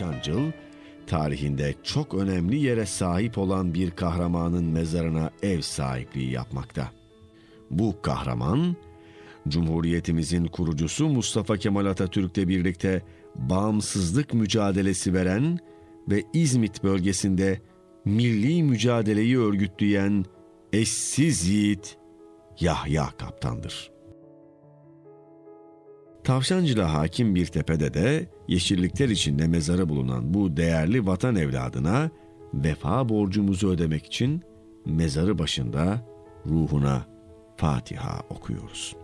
Tavşancıl, tarihinde çok önemli yere sahip olan bir kahramanın mezarına ev sahipliği yapmakta. Bu kahraman, Cumhuriyetimizin kurucusu Mustafa Kemal Atatürk'le birlikte bağımsızlık mücadelesi veren ve İzmit bölgesinde milli mücadeleyi örgütleyen eşsiz yiğit Yahya Kaptan'dır. Tavşancı'la hakim bir tepede de yeşillikler içinde mezarı bulunan bu değerli vatan evladına vefa borcumuzu ödemek için mezarı başında ruhuna Fatiha okuyoruz.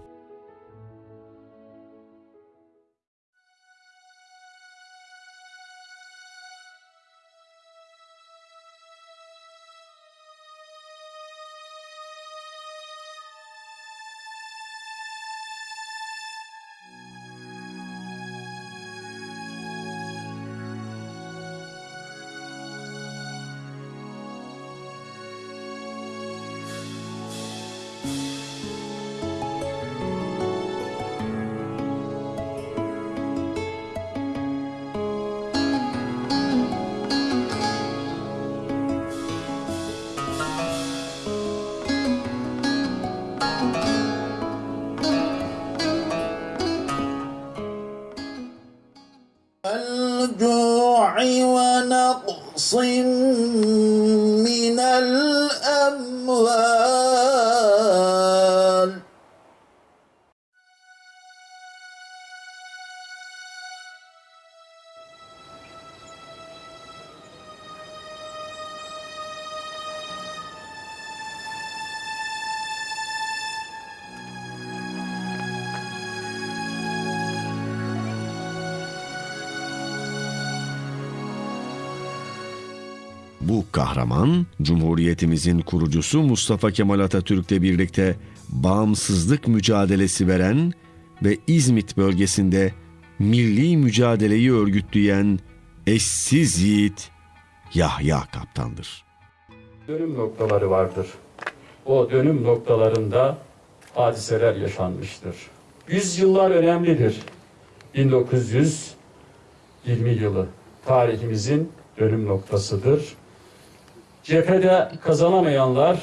الجوع ونقص من الأموال. Bu kahraman, Cumhuriyetimizin kurucusu Mustafa Kemal Atatürk'le birlikte bağımsızlık mücadelesi veren ve İzmit bölgesinde milli mücadeleyi örgütleyen eşsiz yiğit Yahya Kaptan'dır. dönüm noktaları vardır. O dönüm noktalarında hadiseler yaşanmıştır. Yüzyıllar önemlidir. 1920 yılı tarihimizin dönüm noktasıdır. Cephede kazanamayanlar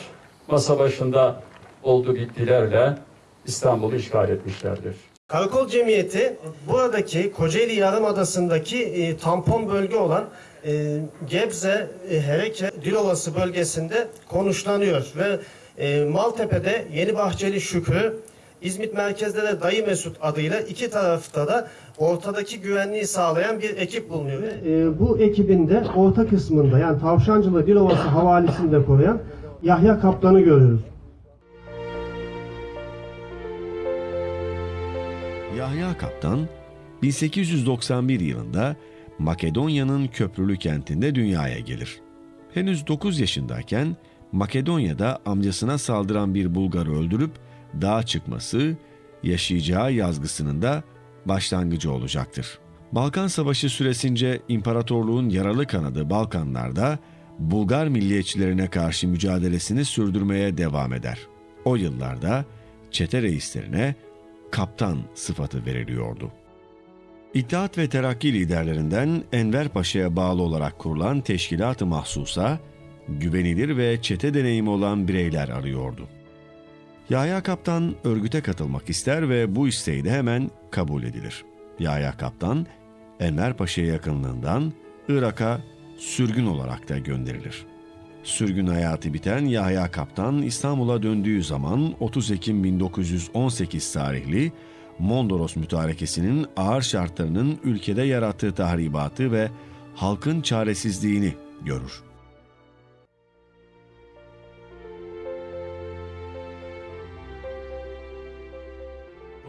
masa başında oldu bittilerle İstanbul'u işgal etmişlerdir. Karakol Cemiyeti buradaki Kocaeli Yarımadası'ndaki e, tampon bölge olan e, Gebze, e, Hereke, Dilovası bölgesinde konuşlanıyor ve e, Maltepe'de Yeni Bahçeli Şükrü, İzmit merkezde de Dayı Mesut adıyla iki tarafta da ortadaki güvenliği sağlayan bir ekip bulunuyor. Ve, e, bu ekibin de orta kısmında yani Tavşancılı Dilovası havalisinde koruyan Yahya Kaplan'ı görüyoruz. Yahya Kaptan 1891 yılında Makedonya'nın Köprülü kentinde dünyaya gelir. Henüz 9 yaşındayken Makedonya'da amcasına saldıran bir Bulgarı öldürüp dağa çıkması yaşayacağı yazgısının da başlangıcı olacaktır. Balkan Savaşı süresince imparatorluğun yaralı kanadı Balkanlarda Bulgar milliyetçilerine karşı mücadelesini sürdürmeye devam eder. O yıllarda çete reislerine kaptan sıfatı veriliyordu. İttihat ve Terakki liderlerinden Enver Paşa'ya bağlı olarak kurulan teşkilat-ı mahsusa, güvenilir ve çete deneyimi olan bireyler arıyordu. Yahya Kaptan örgüte katılmak ister ve bu isteği de hemen kabul edilir. Yahya Kaptan, Enver Paşa'ya yakınlığından Irak'a sürgün olarak da gönderilir. Sürgün hayatı biten Yahya Kaptan İstanbul'a döndüğü zaman 30 Ekim 1918 tarihli Mondros mütarekesinin ağır şartlarının ülkede yarattığı tahribatı ve halkın çaresizliğini görür.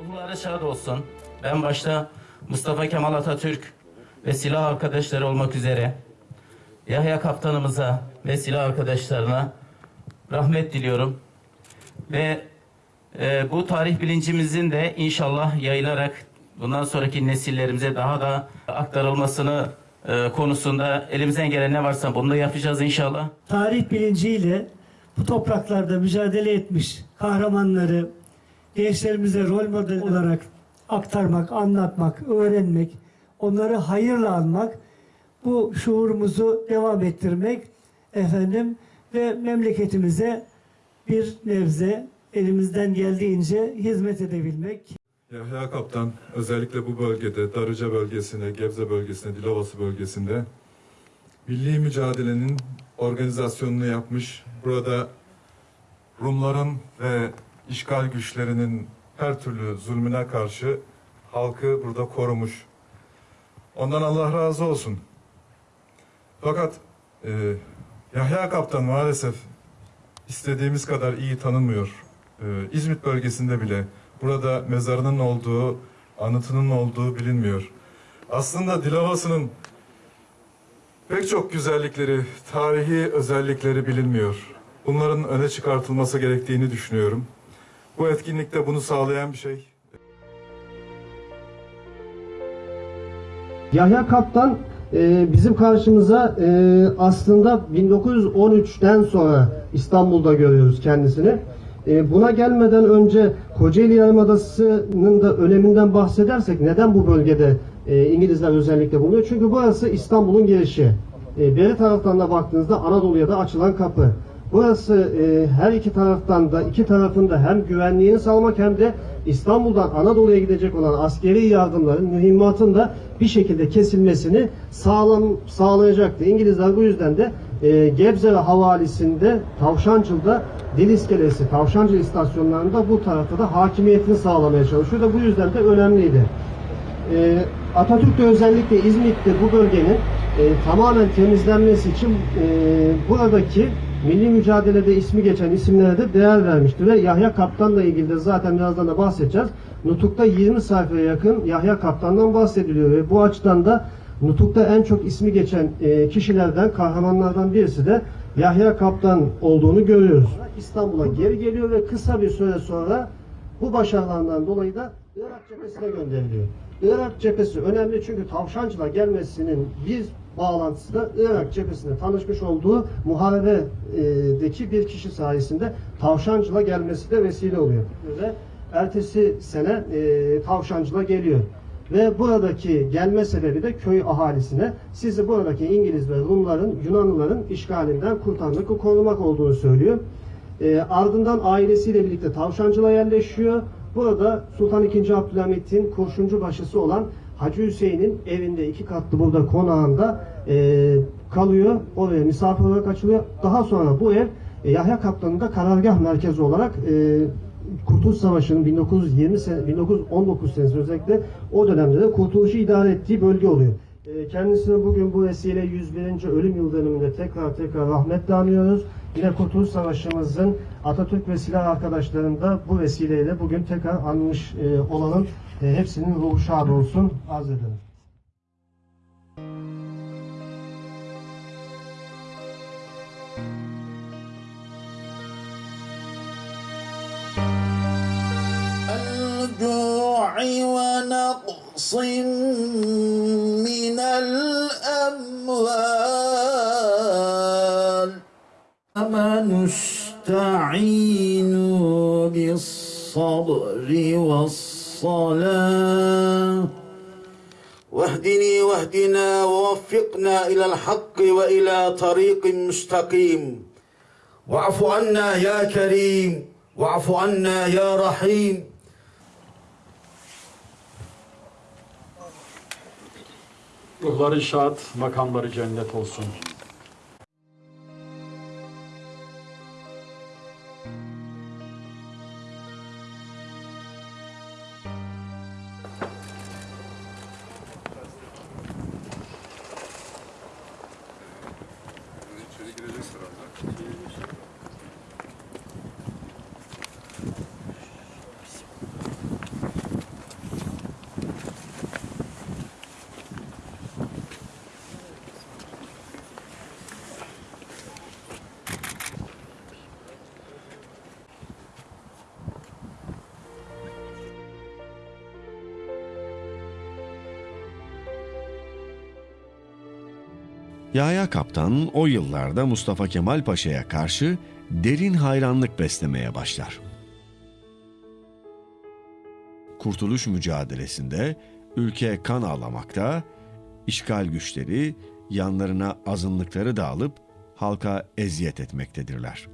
Ruhları şad olsun. Ben başta Mustafa Kemal Atatürk ve silah arkadaşları olmak üzere Yahya kaptanımıza ve silah arkadaşlarına rahmet diliyorum. Ve e, bu tarih bilincimizin de inşallah yayılarak bundan sonraki nesillerimize daha da aktarılmasını e, konusunda elimizden gelen ne varsa bunu da yapacağız inşallah. tarih bilinciyle bu topraklarda mücadele etmiş kahramanları gençlerimize rol model olarak aktarmak, anlatmak, öğrenmek, onları hayırla anmak bu şuurumuzu devam ettirmek efendim ve memleketimize bir nebze elimizden geldiğince hizmet edebilmek. Yahya Kaptan özellikle bu bölgede, Darıca bölgesinde, Gebze bölgesinde, Dilovası bölgesinde milli mücadelenin organizasyonunu yapmış. Burada Rumların ve işgal güçlerinin her türlü zulmüne karşı halkı burada korumuş. Ondan Allah razı olsun. Fakat e, Yahya Kaptan maalesef istediğimiz kadar iyi tanınmıyor. E, İzmit bölgesinde bile burada mezarının olduğu, anıtının olduğu bilinmiyor. Aslında Dilovası'nın pek çok güzellikleri, tarihi özellikleri bilinmiyor. Bunların öne çıkartılması gerektiğini düşünüyorum. Bu etkinlikte bunu sağlayan bir şey. Yahya Kaptan e, bizim karşımıza e, aslında 1913'ten sonra İstanbul'da görüyoruz kendisini. E, buna gelmeden önce Kocaeli Yarımadası'nın da öneminden bahsedersek neden bu bölgede İngilizler özellikle bulunuyor? Çünkü burası İstanbul'un girişi. E, beri taraftan da baktığınızda Anadolu'ya da açılan kapı. Burası e, her iki taraftan da iki tarafında hem güvenliğini sağlamak hem de İstanbul'dan Anadolu'ya gidecek olan askeri yardımların, mühimmatın da bir şekilde kesilmesini sağlam sağlayacaktı. İngilizler bu yüzden de e, Gebze ve Havalisi'nde Tavşancıl'da Dil İskelesi, Tavşancıl istasyonlarında bu tarafta da hakimiyetini sağlamaya çalışıyor da bu yüzden de önemliydi. E, Atatürk de özellikle İzmit'te bu bölgenin e, tamamen temizlenmesi için e, buradaki milli mücadelede ismi geçen isimlere de değer vermişti ve Yahya Kaptan'la ilgili de zaten birazdan da bahsedeceğiz. Nutuk'ta 20 sayfaya yakın Yahya Kaptan'dan bahsediliyor ve bu açıdan da Nutuk'ta en çok ismi geçen e, kişilerden, kahramanlardan birisi de Yahya Kaptan olduğunu görüyoruz. İstanbul'a geri geliyor ve kısa bir süre sonra bu başarılarından dolayı da Irak cephesine gönderiliyor. Irak cephesi önemli çünkü Tavşancı'la gelmesinin bir bağlantısı da Irak cephesinde tanışmış olduğu muharebedeki bir kişi sayesinde Tavşancı'la gelmesi de vesile oluyor. Ve ertesi sene e, Tavşancı'la geliyor. Ve buradaki gelme sebebi de köy ahalisine sizi buradaki İngiliz ve Rumların, Yunanlıların işgalinden kurtarmak korumak olduğunu söylüyor. E, ardından ailesiyle birlikte Tavşancı'la yerleşiyor. Burada Sultan II. Abdülhamit'in kurşuncu başısı olan Hacı Hüseyin'in evinde iki katlı burada konağında e, kalıyor. Oraya misafir olarak açılıyor. Daha sonra bu ev e, Yahya Kaplan'ın da karargah merkezi olarak e, Kurtuluş Savaşı'nın 1920 sene, 1919 senesi özellikle o dönemde de kurtuluşu idare ettiği bölge oluyor. E, Kendisine bugün bu vesile 101. ölüm yıl dönümünde tekrar tekrar rahmetle anıyoruz. Yine Kurtuluş Savaşı'mızın Atatürk ve silah arkadaşlarını da bu vesileyle bugün tekrar anmış e, olalım. E, hepsinin ruhu şad olsun. Arz ederim. الجوع ونقص من الأموال أما نستعين بالصبر والصلاة. واهدني واهدنا ووفقنا إلى الحق وإلى طريق مستقيم. واعف عنا يا كريم واعف عنا يا رحيم. Ruhları şad, makamları cennet olsun. Yahya Kaptan o yıllarda Mustafa Kemal Paşa'ya karşı derin hayranlık beslemeye başlar. Kurtuluş mücadelesinde ülke kan ağlamakta, işgal güçleri yanlarına azınlıkları da alıp halka eziyet etmektedirler.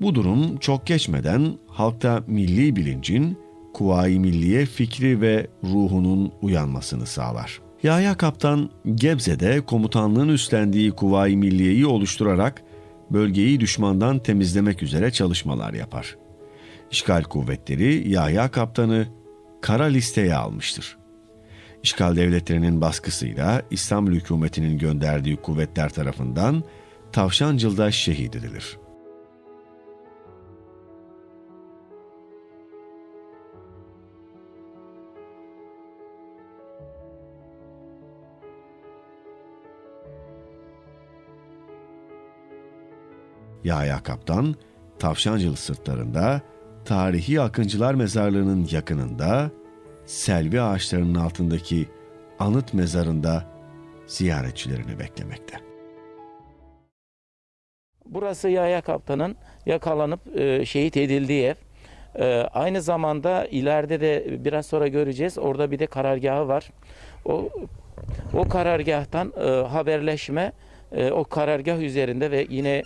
Bu durum çok geçmeden halkta milli bilincin, Kuvayi Milliye fikri ve ruhunun uyanmasını sağlar. Yahya Kaptan Gebze'de komutanlığın üstlendiği Kuvayi Milliye'yi oluşturarak bölgeyi düşmandan temizlemek üzere çalışmalar yapar. İşgal kuvvetleri Yahya Kaptan'ı kara listeye almıştır. İşgal devletlerinin baskısıyla İstanbul hükümetinin gönderdiği kuvvetler tarafından Tavşancıl'da şehit edilir. Yahya Kaptan, Tavşancılı sırtlarında, tarihi Akıncılar Mezarlığı'nın yakınında, selvi ağaçlarının altındaki anıt mezarında ziyaretçilerini beklemekte. Burası Yahya Kaptan'ın yakalanıp e, şehit edildiği ev. E, aynı zamanda ileride de biraz sonra göreceğiz. Orada bir de karargahı var. O o karargahtan e, haberleşme e, o karargah üzerinde ve yine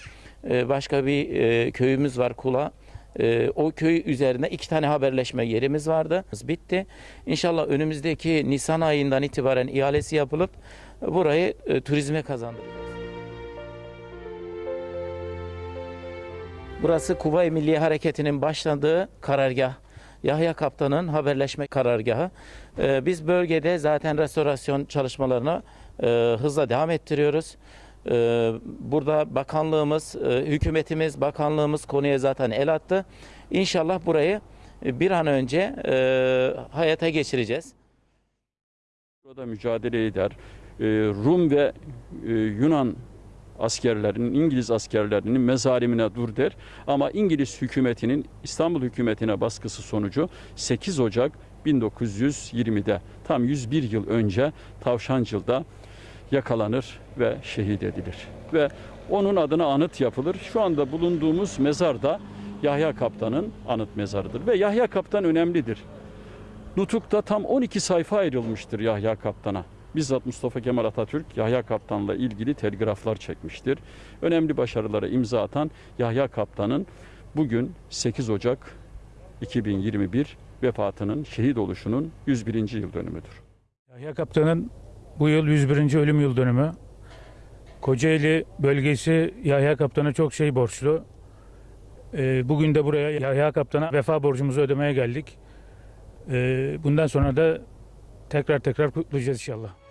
e, başka bir e, köyümüz var Kula. E, o köy üzerinde iki tane haberleşme yerimiz vardı. Bitti. İnşallah önümüzdeki Nisan ayından itibaren ihalesi yapılıp burayı e, turizme kazandıracağız. Burası Kuvayi Milliye Hareketi'nin başladığı karargah. Yahya Kaptan'ın haberleşme karargahı. Ee, biz bölgede zaten restorasyon çalışmalarını e, hızla devam ettiriyoruz. Ee, burada bakanlığımız, e, hükümetimiz, bakanlığımız konuya zaten el attı. İnşallah burayı bir an önce e, hayata geçireceğiz. Burada mücadele eder. Rum ve e, Yunan askerlerinin, İngiliz askerlerinin mezalimine dur der. Ama İngiliz hükümetinin İstanbul hükümetine baskısı sonucu 8 Ocak 1920'de tam 101 yıl önce Tavşancıl'da yakalanır ve şehit edilir. Ve onun adına anıt yapılır. Şu anda bulunduğumuz mezar da Yahya Kaptan'ın anıt mezarıdır. Ve Yahya Kaptan önemlidir. Nutuk'ta tam 12 sayfa ayrılmıştır Yahya Kaptan'a. Bizzat Mustafa Kemal Atatürk Yahya Kaptan'la ilgili telgraflar çekmiştir. Önemli başarılara imza atan Yahya Kaptan'ın bugün 8 Ocak 2021 vefatının, şehit oluşunun 101. yıl dönümüdür. Yahya Kaptan'ın bu yıl 101. ölüm yıl dönümü. Kocaeli bölgesi Yahya Kaptan'a çok şey borçlu. Ee, Bugün de buraya Yahya Kaptan'a vefa borcumuzu ödemeye geldik. Ee, Bundan sonra da tekrar tekrar kutlayacağız inşallah.